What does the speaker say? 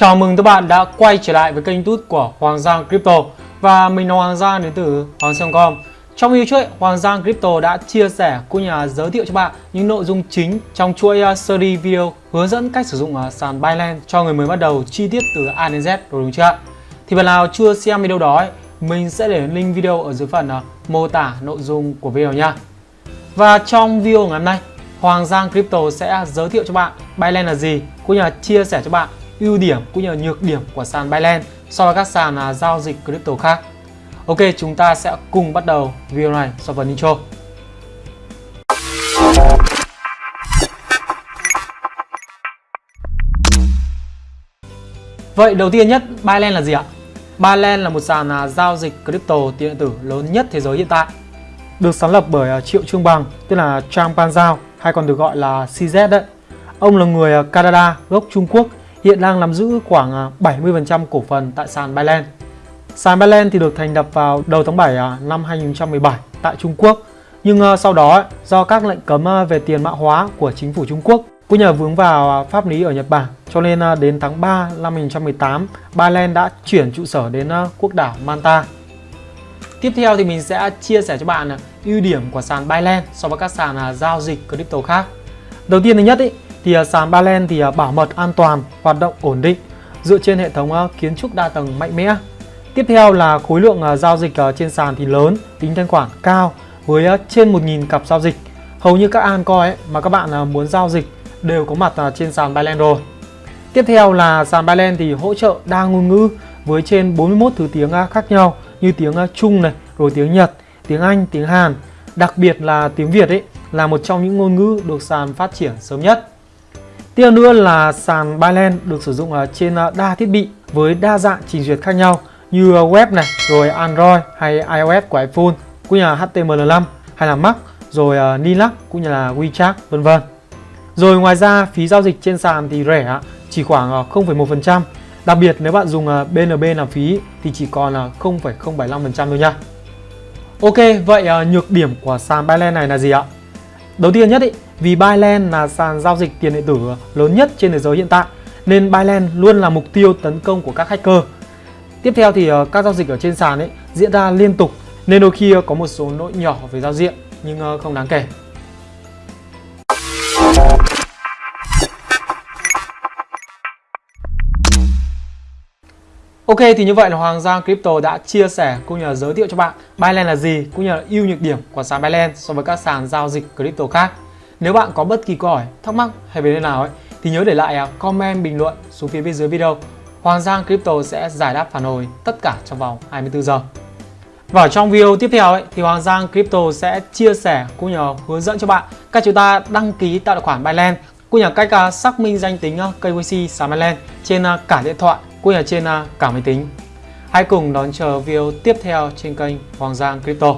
Chào mừng các bạn đã quay trở lại với kênh youtube của Hoàng Giang Crypto. Và mình là Hoàng Giang đến từ Hoàng Giang.com Trong video trước, Hoàng Giang Crypto đã chia sẻ cũng như là giới thiệu cho bạn những nội dung chính trong chuỗi à, series video hướng dẫn cách sử dụng à, sàn Binance cho người mới bắt đầu chi tiết từ A đến Z rồi đúng chưa? Thì bạn nào chưa xem video đó, ấy, mình sẽ để link video ở dưới phần à, mô tả nội dung của video nha. Và trong video ngày hôm nay, Hoàng Giang Crypto sẽ giới thiệu cho bạn Binance là gì cũng như là chia sẻ cho bạn ưu điểm cũng như là nhược điểm của sàn Binance so với các sàn à, giao dịch crypto khác. Ok, chúng ta sẽ cùng bắt đầu video này sau phần intro. Vậy đầu tiên nhất, Binance là gì ạ? Binance là một sàn à, giao dịch crypto tiền điện tử lớn nhất thế giới hiện tại. Được sáng lập bởi à, Triệu Trương Bằng, tức là Trang Pan Giao, hay còn được gọi là CZ đấy. Ông là người à, Canada, gốc Trung Quốc hiện đang nắm giữ khoảng à, 70% cổ phần tại sàn Binance. Sàn Binance thì được thành lập vào đầu tháng 7 à, năm 2017 tại Trung Quốc. Nhưng à, sau đó do các lệnh cấm về tiền mã hóa của chính phủ Trung Quốc cũng nhờ vướng vào pháp lý ở Nhật Bản cho nên đến tháng 3 năm 2018 Binance đã chuyển trụ sở đến quốc đảo Manta. Tiếp theo thì mình sẽ chia sẻ cho bạn ưu điểm của sàn Binance so với các sàn giao dịch crypto khác. Đầu tiên thứ nhất ý, thì à, sàn Balen thì à, bảo mật an toàn, hoạt động ổn định dựa trên hệ thống à, kiến trúc đa tầng mạnh mẽ. Tiếp theo là khối lượng giao dịch trên sàn thì lớn, tính thanh khoản cao với trên 1.000 cặp giao dịch. Hầu như các altcoin mà các bạn muốn giao dịch đều có mặt trên sàn Binance rồi. Tiếp theo là sàn Binance thì hỗ trợ đa ngôn ngữ với trên 41 thứ tiếng khác nhau như tiếng Trung này, rồi tiếng Nhật, tiếng Anh, tiếng Hàn. Đặc biệt là tiếng Việt ấy là một trong những ngôn ngữ được sàn phát triển sớm nhất. Tiếp nữa là sàn Binance được sử dụng à, trên à, đa thiết bị với đa dạng trình duyệt khác nhau như à, web này, rồi Android hay iOS của iPhone, cũng như là HTML5 hay là Mac, rồi Linux cũng như là WeChat vân vân. Rồi ngoài ra phí giao dịch trên sàn thì rẻ, chỉ khoảng 0,1%. Đặc biệt nếu bạn dùng BNB làm phí thì chỉ còn là 0,075% thôi nha. Ok, vậy nhược điểm của sàn Binance này là gì ạ? Đầu tiên nhất ý, vì Binance là sàn giao dịch tiền điện tử lớn nhất trên thế giới hiện tại, nên Binance luôn là mục tiêu tấn công của các hacker. Tiếp theo thì ờ, các giao dịch ở trên sàn ấy diễn ra liên tục, nên đôi khi ờ, có một số lỗi nhỏ về giao diện, nhưng ờ, không đáng kể. Ok, thì như vậy là Hoàng Giang Crypto đã chia sẻ cũng như là giới thiệu cho bạn Binance là gì, cũng như là ưu nhược điểm của sàn Binance so với các sàn giao dịch crypto khác. Nếu bạn có bất kỳ câu hỏi, thắc mắc hay vấn đề nào ấy thì nhớ để lại à, comment bình luận xuống phía bên dưới video. Hoàng Giang Crypto sẽ giải đáp phản hồi tất cả trong vòng 24 giờ. Và trong video tiếp theo ấy, thì Hoàng Giang Crypto sẽ chia sẻ cũng như hướng dẫn cho bạn cách chúng ta đăng ký tạo tài khoản Binance cũng như cách à, xác minh danh tính à, KYC sàn Binance trên cả điện thoại cũng như trên cả máy tính. Hãy cùng đón chờ video tiếp theo trên kênh Hoàng Giang Crypto.